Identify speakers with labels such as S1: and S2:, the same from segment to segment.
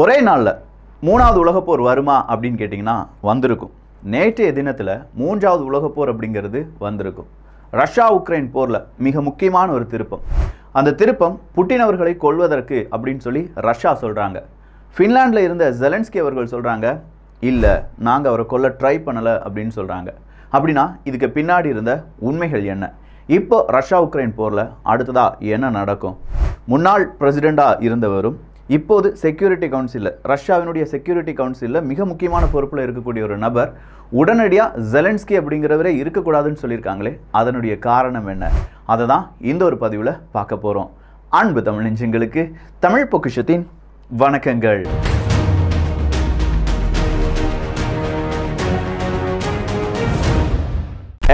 S1: ஒரே நாளில் மூணாவது உலகப்போர் வருமா அப்படின்னு கேட்டிங்கன்னா வந்திருக்கும். நேற்றைய தினத்தில் மூன்றாவது உலகப்போர் அப்படிங்கிறது வந்திருக்கும். ரஷ்யா உக்ரைன் போரில் மிக முக்கியமான ஒரு திருப்பம். அந்த திருப்பம் புட்டின் அவர்களை கொல்வதற்கு அப்படின்னு சொல்லி ரஷ்யா சொல்கிறாங்க ஃபின்லாண்டில் இருந்த ஜெலன்ஸ்கி அவர்கள் சொல்கிறாங்க இல்லை நாங்கள் அவரை கொல்ல ட்ரை பண்ணலை அப்படின்னு சொல்கிறாங்க அப்படின்னா இதுக்கு பின்னாடி இருந்த உண்மைகள் என்ன? இப்போ ரஷ்யா உக்ரைன் போரில் அடுத்ததாக என்ன நடக்கும்? முன்னாள் பிரசிடெண்ட்டாக இருந்தவரும் இப்போது செக்யூரிட்டி கவுன்சிலில் ரஷ்யாவினுடைய செக்யூரிட்டி கவுன்சிலில் மிக முக்கியமான பொறுப்பில் இருக்கக்கூடிய ஒரு நபர் உடனடியாக ஜெலன்ஸ்கி அப்படிங்கிறவரே இருக்கக்கூடாதுன்னு சொல்லியிருக்காங்களே அதனுடைய காரணம் என்ன? அதை தான் இந்த ஒரு பதிவில் பார்க்க போகிறோம் அன்பு தமிழ் நெஞ்சங்களுக்கு தமிழ் பொக்கிஷத்தின் வணக்கங்கள்.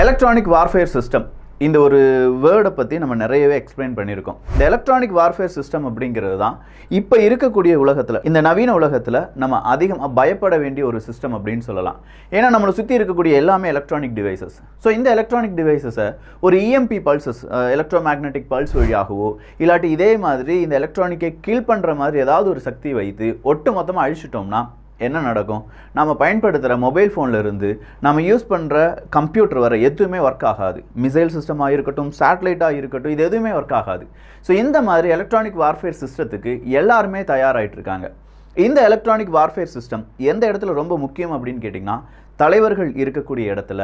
S1: எலக்ட்ரானிக் வார்ஃபேர் சிஸ்டம் இந்த ஒரு வேர்டை பற்றி நம்ம நிறையவே எக்ஸ்பிளைன் பண்ணியிருக்கோம். இந்த எலக்ட்ரானிக் வார்ஃபேர் சிஸ்டம் அப்படிங்கிறது தான் இப்போ இருக்கக்கூடிய உலகத்தில் இந்த நவீன உலகத்தில் நம்ம அதிகமாக பயப்பட வேண்டிய ஒரு சிஸ்டம் அப்படின்னு சொல்லலாம். ஏன்னா நம்மளை சுற்றி இருக்கக்கூடிய எல்லாமே எலக்ட்ரானிக் டிவைசஸ் ஸோ இந்த எலக்ட்ரானிக் டிவைசஸை ஒரு EMP pulses electromagnetic pulse வழியாகவோ இல்லாட்டி இதே மாதிரி இந்த எலக்ட்ரானிக்கை கீழ் பண்ணுற மாதிரி ஏதாவது ஒரு சக்தி வைத்து ஒட்டு மொத்தமாக அழிச்சிட்டோம்னா என்ன நடக்கும்? நம்ம பயன்படுத்துகிற மொபைல் ஃபோன்லேருந்து இருந்து நம்ம யூஸ் பண்ணுற கம்ப்யூட்டர் வர எதுவுமே ஒர்க் ஆகாது. மிசைல் சிஸ்டமாக இருக்கட்டும் சேட்டலைட்டாக இருக்கட்டும் இது எதுவுமே ஒர்க் ஆகாது. ஸோ இந்த மாதிரி எலக்ட்ரானிக் வார்ஃபேர் சிஸ்டத்துக்கு எல்லாருமே தயாராகிட்டு இருக்காங்க. இந்த எலக்ட்ரானிக் வார்ஃபேர் சிஸ்டம் எந்த இடத்துல ரொம்ப முக்கியம் அப்படின்னு கேட்டிங்கன்னா தலைவர்கள் இருக்கக்கூடிய இடத்துல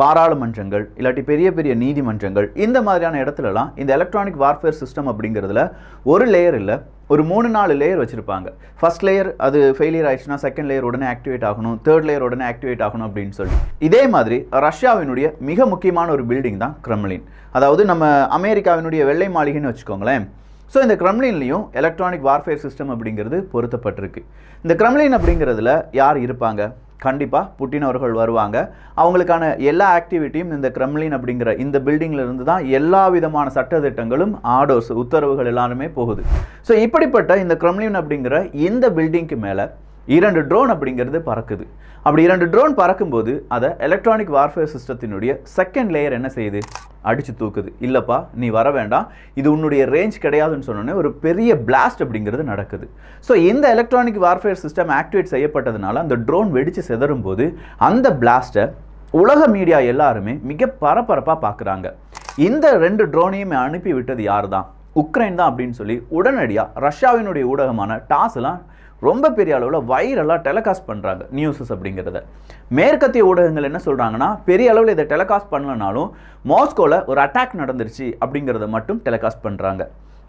S1: பாராளுமன்றங்கள் இல்லாட்டி பெரிய பெரிய நீதிமன்றங்கள் இந்த மாதிரியான இடத்துலலாம் இந்த எலக்ட்ரானிக் வார்ஃபேர் சிஸ்டம் அப்படிங்கிறதுல ஒரு லேயர் இல்லை ஒரு மூணு நாலு லேயர் வச்சுருப்பாங்க. ஃபஸ்ட் லேயர் அது ஃபெயிலியர் ஆயிடுச்சுன்னா செகண்ட் லேயர் உடனே ஆக்டிவேட் ஆகணும். தேர்ட் லேயர் உடனே ஆக்டிவேட் ஆகணும் அப்படின்னு சொல்லி. இதே மாதிரி ரஷ்யாவினுடைய மிக முக்கியமான ஒரு பில்டிங் தான் கிரெம்லின் அதாவது நம்ம அமெரிக்காவினுடைய வெள்ளை மாளிகைன்னு வச்சுக்கோங்களேன். ஸோ இந்த கிரம்லின்லேயும் எலக்ட்ரானிக் வார்ஃபேர் சிஸ்டம் அப்படிங்கிறது பொருத்தப்பட்டிருக்கு. இந்த கிரம்லின் அப்படிங்கிறதுல யார் இருப்பாங்க? கண்டிப்பாக புட்டின் அவர்கள் வருவாங்க. அவங்களுக்கான எல்லா ஆக்டிவிட்டியும் இந்த கிரெம்லின் அப்படிங்கிற இந்த பில்டிங்கில் இருந்து தான் எல்லா விதமான சட்டத்திட்டங்களும் ஆர்டர்ஸ் உத்தரவுகள் எல்லாருமே போகுது. ஸோ இப்படிப்பட்ட இந்த கிரெம்லின் அப்படிங்கிற இந்த பில்டிங்க்கு மேலே இரண்டு ட்ரோன் அப்படிங்கிறது பறக்குது. அப்படி இரண்டு ட்ரோன் பறக்கும்போது அதை எலக்ட்ரானிக் வார்ஃபேர் சிஸ்டத்தினுடைய செகண்ட் லேயர் என்ன செய்யுது? அடித்து தூக்குது. இல்லைப்பா நீ வர வேண்டாம். இது உன்னுடைய ரேஞ்ச் கிடையாதுன்னு சொன்னோன்னே ஒரு பெரிய பிளாஸ்ட் அப்படிங்கிறது நடக்குது. ஸோ இந்த எலக்ட்ரானிக் வார்ஃபேர் சிஸ்டம் ஆக்டிவேட் செய்யப்பட்டதுனால அந்த ட்ரோன் வெடித்து செதறும் போது அந்த பிளாஸ்ட்டை உலக மீடியா எல்லாருமே மிக பரபரப்பாக பார்க்குறாங்க இந்த ரெண்டு ட்ரோனையுமே அனுப்பி விட்டது யார் தான் உக்ரைன் தான் அப்படின்னு சொல்லி உடனடியாக ரஷ்யாவினுடைய ஊடகமான டாஸ்லாம் ரொம்ப பெரிய அளவில் வைரலாக டெலகாஸ்ட் பண்ணுறாங்க நியூஸஸ் அப்படிங்கிறத. மேற்கத்திய ஊடகங்கள் என்ன சொல்கிறாங்கன்னா பெரிய அளவில் இதை டெலகாஸ்ட் பண்ணலனாலும் மாஸ்கோவில் ஒரு அட்டாக் நடந்துருச்சு அப்படிங்கிறத மட்டும் டெலகாஸ்ட் பண்ணுறாங்க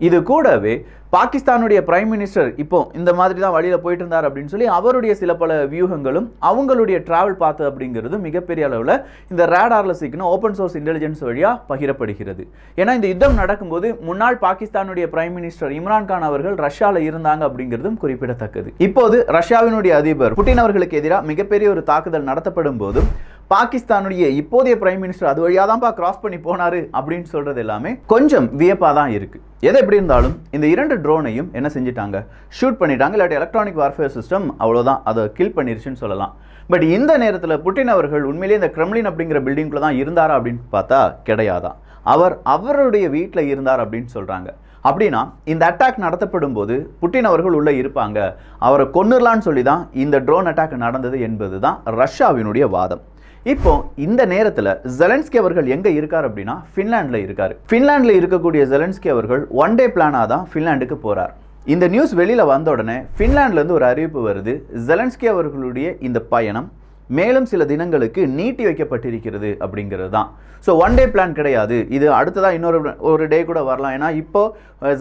S1: இது கூடவே பாகிஸ்தானுடைய பிரைம் மினிஸ்டர் இப்போ இந்த மாதிரி தான் வழியில் போயிட்டு இருந்தார் அப்படின்னு சொல்லி அவருடைய சில பல வியூகங்களும் அவங்களுடைய டிராவல் பார்த்து அப்படிங்கிறது மிகப்பெரிய அளவில் இந்த ரேடாரில் சிக்கணும் ஓப்பன் சோர்ஸ் இன்டெலிஜென்ஸ் வழியாக பகிரப்படுகிறது. ஏன்னா இந்த யுத்தம் நடக்கும்போது முன்னாள் பாகிஸ்தானுடைய பிரைம் மினிஸ்டர் இம்ரான்கான் அவர்கள் ரஷ்யாவில் இருந்தாங்க அப்படிங்கிறதும் குறிப்பிடத்தக்கது. இப்போது ரஷ்யாவினுடைய அதிபர் புட்டின் அவர்களுக்கு எதிராக மிகப்பெரிய ஒரு தாக்குதல் நடத்தப்படும் போதும் பாகிஸ்தானுடைய இப்போதைய பிரைம் மினிஸ்டர் அது வழியாக தான்ப்பா கிராஸ் பண்ணி போனாரு அப்படின்னு சொல்கிறது எல்லாமே கொஞ்சம் வியப்பாக தான் இருக்குது எது எப்படி இருந்தாலும் இந்த இரண்டு ட்ரோனையும் என்ன செஞ்சிட்டாங்க? ஷூட் பண்ணிட்டாங்க இல்லாட்டி எலக்ட்ரானிக் வார்ஃபேர் சிஸ்டம் அவ்வளோதான் அதை கில் பண்ணிருச்சுன்னு சொல்லலாம். பட் இந்த நேரத்தில் புட்டின் அவர்கள் உண்மையிலேயே இந்த கிரெம்லின் அப்படிங்கிற பில்டிங்குள்ள தான் இருந்தாரா அப்படின்னு பார்த்தா கிடையாதான். அவர் அவருடைய வீட்டில் இருந்தார் அப்படின்னு சொல்கிறாங்க அப்படின்னா இந்த அட்டாக் நடத்தப்படும் போது புட்டின் அவர்கள் உள்ளே இருப்பாங்க. அவரை கொன்னுடலான்னு சொல்லி தான் இந்த ட்ரோன் அட்டாக் நடந்தது என்பது தான் ரஷ்யாவினுடைய வாதம். இப்போ இந்த நேரத்தில் ஜெலன்ஸ்கி அவர்கள் எங்கே இருக்கார் அப்படின்னா ஃபின்லாண்டில் இருக்கார். ஃபின்லாண்டில் இருக்கக்கூடிய ஜெலன்ஸ்கி அவர்கள் ஒன் டே பிளானாக தான் ஃபின்லாண்டுக்கு போகிறார் இந்த நியூஸ் வெளியில் வந்த உடனே ஃபின்லாண்ட்லேருந்து ஒரு அறிவிப்பு வருது. ஜெலன்ஸ்கி அவர்களுடைய இந்த பயணம் மேலும் சில தினங்களுக்கு நீட்டி வைக்கப்பட்டிருக்கிறது அப்படிங்கிறது தான் ஸோ ஒன் டே பிளான் கிடையாது. இது அடுத்ததாக இன்னொரு ஒரு டே கூட வரலாம். ஏன்னா இப்போ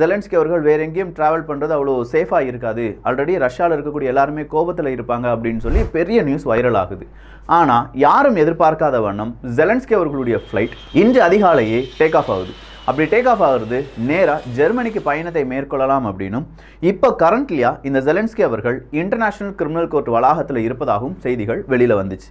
S1: ஜெலன்ஸ்கி அவர்கள் வேற எங்கேயும் ட்ராவல் பண்ணுறது அவ்வளோ சேஃபாக இருக்காது. ஆல்ரெடி ரஷ்யாவில் இருக்கக்கூடிய எல்லாருமே கோபத்தில் இருப்பாங்க அப்படின்னு சொல்லி பெரிய நியூஸ் வைரல் ஆகுது. ஆனால் யாரும் எதிர்பார்க்காத வண்ணம் ஜெலன்ஸ்கி அவர்களுடைய ஃப்ளைட் இன்று அதிகாலையே டேக் ஆஃப் ஆகுது. அப்படி டேக் ஆஃப் ஆகிறது நேராக ஜெர்மனிக்கு பயணத்தை மேற்கொள்ளலாம் அப்படின்னும். இப்போ கரண்ட்லியாக இந்த ஜெலன்ஸ்கி அவர்கள் இன்டர்நேஷ்னல் கிரிமினல் கோர்ட் வளாகத்தில் இருப்பதாகவும் செய்திகள் வெளியில் வந்துச்சு.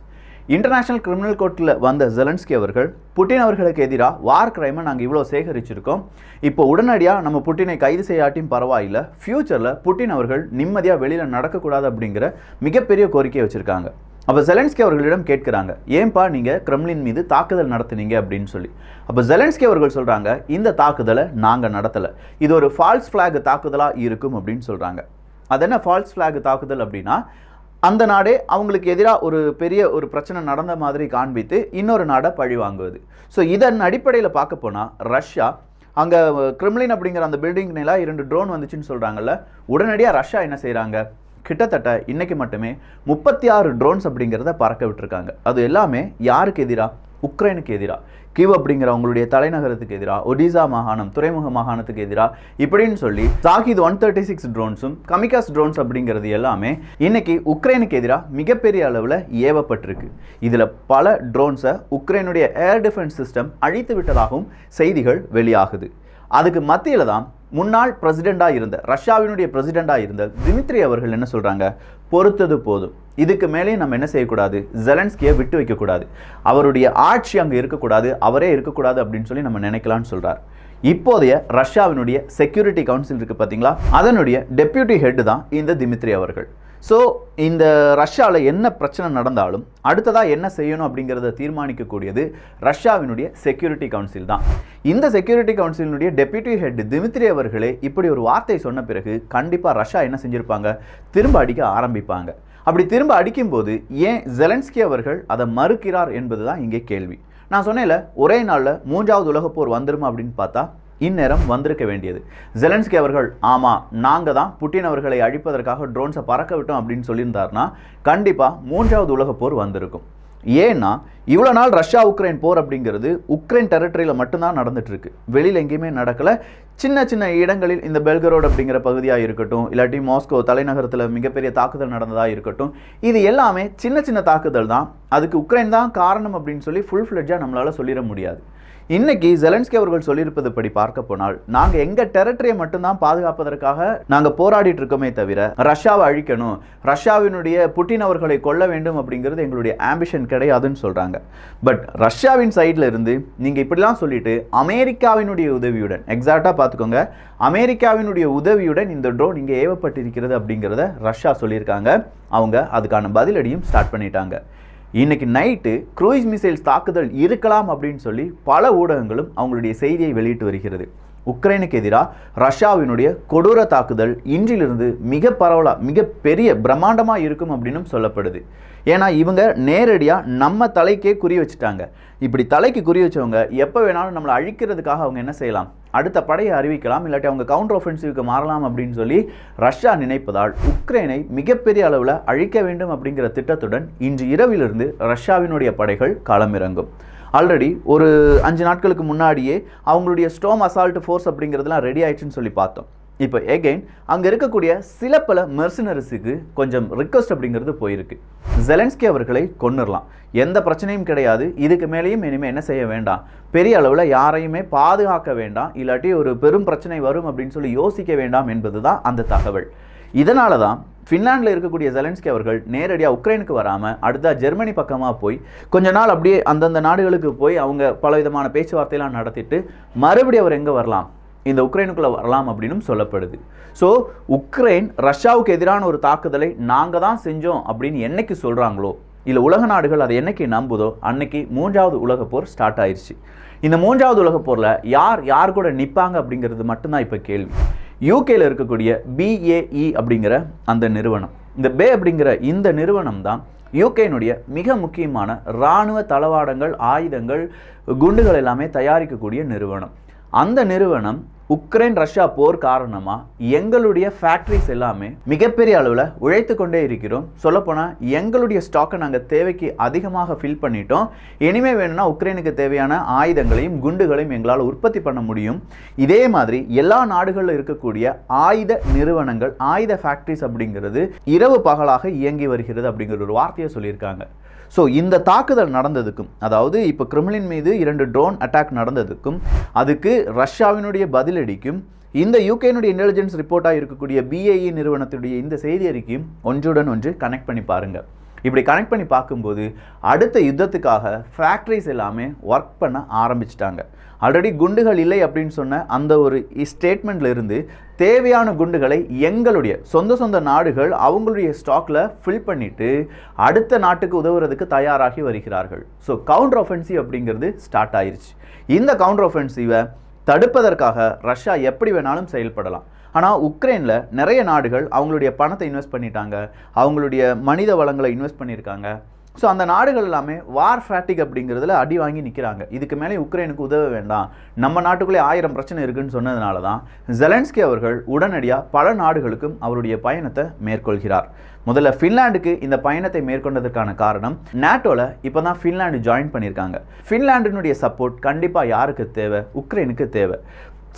S1: இன்டர்நேஷனல் கிரிமினல் கோர்ட்டில் வந்த ஜெலன்ஸ்கி அவர்கள் புட்டின் அவர்களுக்கு எதிராக வார் கிரைமை நாங்கள் இவ்வளோ சேகரிச்சிருக்கோம். இப்போ உடனடியாக நம்ம புட்டினை கைது செய்யாட்டியும் பரவாயில்ல. ஃப்யூச்சரில் புட்டின் அவர்கள் நிம்மதியாக வெளியில் நடக்கக்கூடாது அப்படிங்கிற மிகப்பெரிய கோரிக்கையை வச்சுருக்காங்க. அப்போ ஜெலன்ஸ்கி அவர்களிடம் கேட்குறாங்க ஏன்பா நீங்கள் கிரெம்லின் மீது தாக்குதல் நடத்துனீங்க? அப்படின்னு சொல்லி. அப்போ ஜெலன்ஸ்கி அவர்கள் சொல்கிறாங்க இந்த தாக்குதலை நாங்கள் நடத்தலை. இது ஒரு ஃபால்ஸ் ஃப்ளாக் தாக்குதலாக இருக்கும் அப்படின்னு சொல்கிறாங்க அது என்ன ஃபால்ஸ் ஃப்ளாக் தாக்குதல் அப்படின்னா அந்த நாடே அவங்களுக்கு எதிராக ஒரு பெரிய ஒரு பிரச்சனை நடந்த மாதிரி காண்பித்து இன்னொரு நாடை பழி வாங்குவது. ஸோ இதன் அடிப்படையில் பார்க்க போனால் ரஷ்யா அங்கே கிரிம்லின் அப்படிங்கிற அந்த பில்டிங் இரண்டு ட்ரோன் வந்துச்சுன்னு சொல்கிறாங்கல்ல உடனடியாக ரஷ்யா என்ன செய்கிறாங்க கிட்டத்தட்ட இன்னைக்கு மட்டுமே முப்பத்தி ஆறு ட்ரோன்ஸ் அப்படிங்கிறத பறக்க விட்டுருக்காங்க. அது எல்லாமே யாருக்கு எதிராக உக்ரைனுக்கு எதிராக கிவ் அப்படிங்கிற அவங்களுடைய தலைநகரத்துக்கு எதிராக ஒடிசா மாகாணம் துறைமுக மாகாணத்துக்கு எதிராக இப்படின்னு சொல்லி சாகித் ஒன் தேர்ட்டி சிக்ஸ் ட்ரோன்ஸும் கமிகாஸ் ட்ரோன்ஸ் அப்படிங்கிறது எல்லாமே இன்னைக்கு உக்ரைனுக்கு எதிராக மிகப்பெரிய அளவில் ஏவப்பட்டிருக்கு. இதில் பல ட்ரோன்ஸை உக்ரைனுடைய ஏர் டிஃபென்ஸ் சிஸ்டம் அழித்து விட்டதாகவும் செய்திகள் வெளியாகுது. அதுக்கு மத்தியில் தான் முன்னாள் பிரசிடெண்டாக இருந்த ரஷ்யாவினுடைய பிரசிடெண்டாக இருந்த திமித்ரி அவர்கள் என்ன சொல்கிறாங்க பொறுத்தது போதும். இதுக்கு மேலே நம்ம என்ன செய்யக்கூடாது? ஜெலன்ஸ்கியை விட்டு வைக்கக்கூடாது. அவருடைய ஆட்சி அங்கே இருக்கக்கூடாது. அவரே இருக்கக்கூடாது அப்படின்னு சொல்லி நம்ம நினைக்கலாம்னு சொல்கிறார் இப்போதைய ரஷ்யாவினுடைய செக்யூரிட்டி கவுன்சில் இருக்குது பார்த்தீங்களா அதனுடைய டெப்யூட்டி ஹெட் தான் இந்த திமித்ரி அவர்கள். ஸோ இந்த ரஷ்யாவில் என்ன பிரச்சனை நடந்தாலும் அடுத்ததாக என்ன செய்யணும் அப்படிங்கிறத தீர்மானிக்கக்கூடியது ரஷ்யாவினுடைய செக்யூரிட்டி கவுன்சில் தான். இந்த செக்யூரிட்டி கவுன்சிலினுடைய டெப்யூட்டி ஹெட் திமித்ரி அவர்களே இப்படி ஒரு வார்த்தை சொன்ன பிறகு கண்டிப்பாக ரஷ்யா என்ன செஞ்சுருப்பாங்க? திரும்ப அடிக்க ஆரம்பிப்பாங்க. அப்படி திரும்ப அடிக்கும்போது ஏன் ஜெலன்ஸ்கி அவர்கள் அதை மறுக்கிறார் என்பது தான் இங்கே கேள்வி. நான் சொன்னேன்ல ஒரே நாளில் மூன்றாவது உலகப்போர் வந்துடுமா அப்படின்னு பார்த்தா இந்நேரம் வந்திருக்க வேண்டியது. ஜெலன்ஸ்கி அவர்கள் ஆமாம் நாங்கள் தான் புட்டின் அவர்களை அழிப்பதற்காக ட்ரோன்ஸை பறக்க விட்டோம் அப்படின்னு சொல்லியிருந்தாருன்னா கண்டிப்பாக மூன்றாவது உலகப் போர் வந்திருக்கும். ஏன்னா இவ்வளோ நாள் ரஷ்யா உக்ரைன் போர் அப்படிங்கிறது உக்ரைன் டெரிட்டரியில் மட்டும்தான் நடந்துட்டுருக்கு. வெளியில் எங்கேயுமே நடக்கலை. சின்ன சின்ன இடங்களில் இந்த பெல்கரோட் அப்படிங்கிற பகுதியாக இருக்கட்டும் இல்லாட்டி மாஸ்கோ தலைநகரத்தில் மிகப்பெரிய தாக்குதல் நடந்ததாக இருக்கட்டும் இது எல்லாமே சின்ன சின்ன தாக்குதல் தான். அதுக்கு உக்ரைன் தான் காரணம் அப்படின்னு சொல்லி ஃபுல் ஃப்ளெட்ஜாக நம்மளால் சொல்லிட முடியாது. இன்னைக்கு ஜெலன்ஸ்கி அவர்கள் சொல்லியிருப்பது படி பார்க்க போனால் நாங்கள் எங்கள் டெரிட்டரியை மட்டும்தான் பாதுகாப்பதற்காக நாங்கள் போராடிட்டு இருக்கோமே தவிர ரஷ்யாவை அழிக்கணும் ரஷ்யாவினுடைய புட்டின் அவர்களை கொல்ல வேண்டும் அப்படிங்கிறது எங்களுடைய ஆம்பிஷன் கிடையாதுன்னு சொல்கிறாங்க பட் ரஷ்யாவின் சைடில் இருந்து நீங்கள் இப்படிலாம் சொல்லிட்டு அமெரிக்காவினுடைய உதவியுடன் எக்ஸாக்டா பார்த்துக்கோங்க அமெரிக்காவினுடைய உதவியுடன் இந்த ட்ரோன் இங்கே ஏவப்பட்டிருக்கிறது அப்படிங்கிறத ரஷ்யா சொல்லியிருக்காங்க. அவங்க அதுக்கான பதிலடியும் ஸ்டார்ட் பண்ணிட்டாங்க. இன்னைக்கு நைட்டு க்ரூயிஸ் மிசைல்ஸ் தாக்குதல் இருக்கலாம் அப்படின்னு சொல்லி பல ஊடகங்களும் அவங்களுடைய செய்தியை வெளியிட்டு வருகிறது. உக்ரைனுக்கு எதிராக ரஷ்யாவினுடைய கொடூர தாக்குதல் இன்றிலிருந்து மிக பரவலாக மிக பெரிய பிரம்மாண்டமாக இருக்கும் அப்படின்னும் சொல்லப்படுது. ஏன்னா இவங்க நேரடியாக நம்ம தலைக்கே குறி வச்சுட்டாங்க. இப்படி தலைக்கு குறி வச்சவங்க எப்போ வேணாலும் நம்மளை அழிக்கிறதுக்காக அவங்க என்ன செய்யலாம்? அடுத்த படையை அறிவிக்கலாம் இல்லாட்டி அவங்க கவுண்டர் ஒஃபென்சிவ்க்கு மாறலாம் அப்படின்னு சொல்லி ரஷ்யா நினைப்பதால் உக்ரைனை மிகப்பெரிய அளவில் அழிக்க வேண்டும் அப்படிங்கிற திட்டத்துடன் இன்று இரவிலிருந்து ரஷ்யாவினுடைய படைகள் களமிறங்கும். ஆல்ரெடி ஒரு அஞ்சு நாட்களுக்கு முன்னாடியே அவங்களுடைய ஸ்டோம் அசால்ட் ஃபோர்ஸ் அப்படிங்கிறதுலாம் ரெடி ஆயிடுச்சுன்னு சொல்லி பார்த்தோம். இப்போ எகைன் அங்கே இருக்கக்கூடிய சில பல மெர்சினரிஸுக்கு கொஞ்சம் ரிக்வஸ்ட் அப்படிங்கிறது போயிருக்கு. ஜெலன்ஸ்கி அவர்களை கொன்னுடலாம் எந்த பிரச்சனையும் கிடையாது. இதுக்கு மேலேயும் இனிமேல் என்ன செய்ய வேண்டாம். பெரிய அளவில் யாரையுமே பாதுகாக்க வேண்டாம். இல்லாட்டி ஒரு பெரும் பிரச்சனை வரும் அப்படின்னு சொல்லி யோசிக்க வேண்டாம் என்பது தான் அந்த தகவல். இதனால தான் ஃபின்லாண்டில் இருக்கக்கூடிய ஜெலன்ஸ்கி அவர்கள் நேரடியாக உக்ரைனுக்கு வராமல் அடுத்தா ஜெர்மனி பக்கமாக போய் கொஞ்ச நாள் அப்படியே அந்தந்த நாடுகளுக்கு போய் அவங்க பல விதமான பேச்சுவார்த்தையெல்லாம் நடத்திட்டு மறுபடியும் அவர் எங்கே வரலாம்? இந்த உக்ரைனுக்குள்ளே வரலாம் அப்படின்னும் சொல்லப்படுது. ஸோ உக்ரைன் ரஷ்யாவுக்கு எதிரான ஒரு தாக்குதலை நாங்கள் தான் செஞ்சோம் அப்படின்னு என்னைக்கு சொல்கிறாங்களோ இல்லை உலக நாடுகள் அதை என்னைக்கு நம்புதோ அன்னைக்கு மூன்றாவது உலக போர் ஸ்டார்ட் ஆயிடுச்சு இந்த மூன்றாவது உலக போரில் யார் யார் கூட நிற்பாங்க அப்படிங்கிறது மட்டும்தான் இப்போ கேள்வி. யூகேயில் இருக்கக்கூடிய பிஏஇ அப்படிங்கிற அந்த நிறுவனம். இந்த பே அப்படிங்கிற இந்த நிறுவனம் தான் யூகேனுடைய மிக முக்கியமான இராணுவ தளவாடங்கள் ஆயுதங்கள் குண்டுகள் எல்லாமே தயாரிக்கக்கூடிய நிறுவனம். அந்த நிறுவனம் உக்ரைன் ரஷ்யா போர் காரணமாக எங்களுடைய ஃபேக்ட்ரிஸ் எல்லாமே மிகப்பெரிய அளவில் உழைத்து கொண்டே இருக்கிறோம். சொல்லப்போனால் எங்களுடைய ஸ்டாக்கை நாங்கள் தேவைக்கு அதிகமாக ஃபில் பண்ணிட்டோம். இனிமே வேணும்னா உக்ரைனுக்கு தேவையான ஆயுதங்களையும் குண்டுகளையும் எங்களால் உற்பத்தி பண்ண முடியும். இதே மாதிரி எல்லா நாடுகளில் இருக்கக்கூடிய ஆயுத நிறுவனங்கள் ஆயுத ஃபேக்ட்ரிஸ் அப்படிங்கிறது இரவு பகலாக இயங்கி வருகிறது அப்படிங்கிற ஒரு வார்த்தையை சொல்லியிருக்காங்க. ஸோ இந்த தாக்குதல் நடந்ததுக்கும் அதாவது இப்போ கிரிம்லின் மீது இரண்டு ட்ரோன் அட்டாக் நடந்ததுக்கும் அதுக்கு ரஷ்யாவினுடைய பதிலடிக்கும் இந்த யூகேனுடைய இன்டெலிஜென்ஸ் ரிப்போர்ட்டாக இருக்கக்கூடிய பிஏஇ நிறுவனத்துடைய இந்த செய்தி அறிக்கையும் ஒன்றுடன் ஒன்று கனெக்ட் பண்ணி பாருங்கள் இப்படி கனெக்ட் பண்ணி பார்க்கும்போது அடுத்த யுத்தத்துக்காக ஃபேக்ட்ரிஸ் எல்லாமே ஒர்க் பண்ண ஆரம்பிச்சிட்டாங்க. ஆல்ரெடி குண்டுகள் இல்லை அப்படின்னு சொன்ன அந்த ஒரு ஸ்டேட்மெண்ட்ல இருந்து தேவையான குண்டுகளை எங்களுடைய சொந்த சொந்த நாடுகள் அவங்களுடைய ஸ்டாக்ல ஃபில் பண்ணிட்டு அடுத்த நாட்டுக்கு உதவுறதுக்கு தயாராகி வருகிறார்கள். ஸோ கவுண்டர் ஒஃபென்சிவ் அப்படிங்கிறது ஸ்டார்ட் ஆயிடுச்சு இந்த கவுண்டர் ஒஃபென்சிவை தடுப்பதற்காக ரஷ்யா எப்படி வேணாலும் செயல்படலாம். ஆனால் உக்ரைனில் நிறைய நாடுகள் அவங்களுடைய பணத்தை இன்வெஸ்ட் பண்ணிட்டாங்க. அவங்களுடைய மனித வளங்களை இன்வெஸ்ட் பண்ணியிருக்காங்க. ஸோ அந்த நாடுகள் எல்லாமே வார் ஃபேட்டிக் அப்படிங்கிறதுல அடி வாங்கி நிற்கிறாங்க இதுக்கு மேலே உக்ரைனுக்கு உதவ வேண்டாம். நம்ம நாட்டுக்குள்ளே ஆயிரம் பிரச்சனை இருக்குன்னு சொன்னதுனால தான் ஜெலன்ஸ்கி அவர்கள் உடனடியாக பல நாடுகளுக்கும் அவருடைய பயணத்தை மேற்கொள்கிறார். முதல்ல ஃபின்லாண்டுக்கு இந்த பயணத்தை மேற்கொண்டதற்கான காரணம் நேட்டோவில் இப்போ தான் ஃபின்லாண்டு ஜாயின் பண்ணியிருக்காங்க. ஃபின்லாண்டினுடைய சப்போர்ட் கண்டிப்பாக யாருக்கு தேவை? உக்ரைனுக்கு தேவை.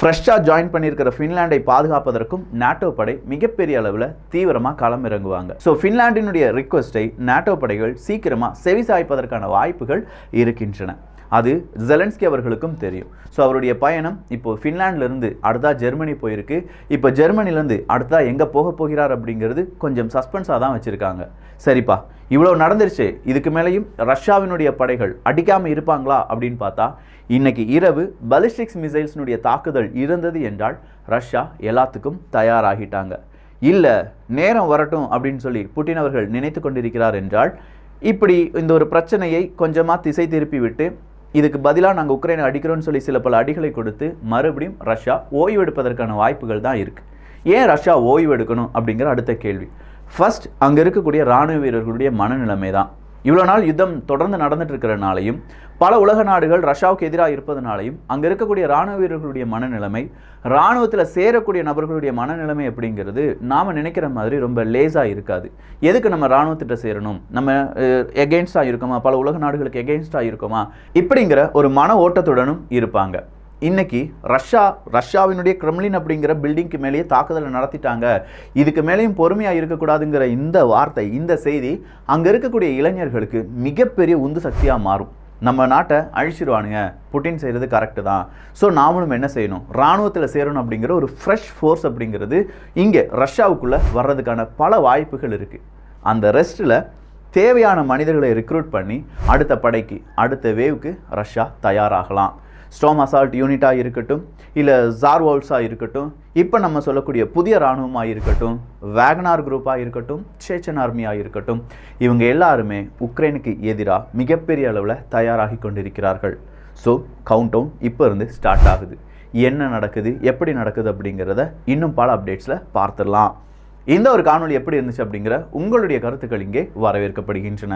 S1: ஃப்ரெஷ்ஷாக ஜாயின் பண்ணியிருக்கிற ஃபின்லாண்டை பாதுகாப்பதற்கும் நாட்டோ படை மிகப்பெரிய அளவில் தீவிரமாக களம் இறங்குவாங்க. ஸோ ஃபின்லாண்டினுடைய ரிக்வஸ்ட்டை நாட்டோ படைகள் சீக்கிரமாக செவிசாய்ப்பதற்கான வாய்ப்புகள் இருக்கின்றன. அது ஜெலன்ஸ்கி அவர்களுக்கும் தெரியும். ஸோ அவருடைய பயணம் இப்போ ஃபின்லாண்ட்லேருந்து அடுத்தா ஜெர்மனி போயிருக்கு. இப்போ ஜெர்மனிலேருந்து அடுத்தா எங்கே போக போகிறார் அப்படிங்கிறது கொஞ்சம் சஸ்பென்ஸாக தான் வச்சுருக்காங்க. சரிப்பா இவ்வளோ நடந்துருச்சு. இதுக்கு மேலேயும் ரஷ்யாவினுடைய படைகள் அடிக்காமல் இருப்பாங்களா அப்படின்னு பார்த்தா இன்னைக்கு இரவு பலிஸ்டிக்ஸ் மிசைல்ஸ்னுடைய தாக்குதல் இருந்தது என்றால் ரஷ்யா எல்லாத்துக்கும் தயாராகிட்டாங்க. இல்லை நேரம் வரட்டும் அப்படின்னு சொல்லி புட்டின் அவர்கள் நினைத்து கொண்டிருக்கிறார் என்றால் இப்படி இந்த ஒரு பிரச்சனையை கொஞ்சமாக திசை திருப்பி விட்டு இதுக்கு பதிலாக நாங்கள் உக்ரைனை அடிக்கிறோம்னு சொல்லி சில பல அடிகளை கொடுத்து மறுபடியும் ரஷ்யா ஓய்வெடுப்பதற்கான வாய்ப்புகள் தான் இருக்குது ஏன் ரஷ்யா ஓய்வெடுக்கணும் அப்படிங்கிற அடுத்த கேள்வி. ஃபஸ்ட் அங்கே இருக்கக்கூடிய இராணுவ வீரர்களுடைய மனநிலைமை தான். இவ்வளோ நாள் யுத்தம் தொடர்ந்து நடந்துட்டு இருக்கிறனாலையும் பல உலக நாடுகள் ரஷ்யாவுக்கு எதிராக இருப்பதனாலையும் அங்கே இருக்கக்கூடிய இராணுவ வீரர்களுடைய மனநிலைமை இராணுவத்தில் சேரக்கூடிய நபர்களுடைய மனநிலைமை அப்படிங்கிறது நாம் நினைக்கிற மாதிரி ரொம்ப லேஸாக இருக்காது. எதுக்கு நம்ம இராணுவத்திட்ட சேரணும்? நம்ம எகெயின்ஸ்டாக இருக்கோமா? பல உலக நாடுகளுக்கு எகெயின்ஸ்டாக இருக்கோமா? இப்படிங்கிற ஒரு மன ஓட்டத்துடனும் இருப்பாங்க. இன்னைக்கு ரஷ்யா ரஷ்யாவினுடைய கிரெம்லின் அப்படிங்கிற பில்டிங்க்கு மேலேயே தாக்குதலை நடத்திட்டாங்க. இதுக்கு மேலேயும் பொறுமையாக இருக்கக்கூடாதுங்கிற இந்த வார்த்தை இந்த செய்தி அங்கே இருக்கக்கூடிய இளைஞர்களுக்கு மிகப்பெரிய உந்து சக்தியாக மாறும். நம்ம நாட்டை அழிச்சிருவானுங்க. புட்டின் செய்கிறது கரெக்டு தான். ஸோ நாமளும் என்ன செய்யணும்? இராணுவத்தில் சேரணும் அப்படிங்கிற ஒரு ஃப்ரெஷ் ஃபோர்ஸ் அப்படிங்கிறது இங்கே ரஷ்யாவுக்குள்ளே வர்றதுக்கான பல வாய்ப்புகள் இருக்குது அந்த ரெஸ்ட்டில் தேவையான மனிதர்களை ரெக்ரூட் பண்ணி அடுத்த படைக்கு அடுத்த வேவுக்கு ரஷ்யா தயாராகலாம். ஸ்டோம் அசால்ட் யூனிட்டாக இருக்கட்டும் இல்லை ஜார்வோல்ஸாக இருக்கட்டும் இப்போ நம்ம சொல்லக்கூடிய புதிய இராணுவமாக இருக்கட்டும் வேகனார் குரூப்பாக இருக்கட்டும் சேச்சன் ஆர்மியாக இருக்கட்டும் இவங்க எல்லாருமே உக்ரைனுக்கு எதிராக மிகப்பெரிய அளவில் தயாராகி கொண்டிருக்கிறார்கள். ஸோ கவுண்ட் டவுன் இப்போ இருந்து ஸ்டார்ட் ஆகுது. என்ன நடக்குது எப்படி நடக்குது அப்படிங்கிறத இன்னும் பல அப்டேட்ஸில் பார்த்துடலாம். இந்த ஒரு காணொளி எப்படி இருந்துச்சு அப்படிங்கிற உங்களுடைய கருத்துக்கள் இங்கே வரவேற்கப்படுகின்றன.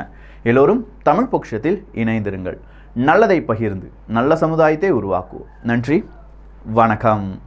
S1: எல்லோரும் தமிழ் பொக்ஷத்தில் இணைந்திருங்கள். நல்லதை பகிர்ந்து நல்ல சமுதாயத்தை உருவாக்குவோம். நன்றி. வணக்கம்.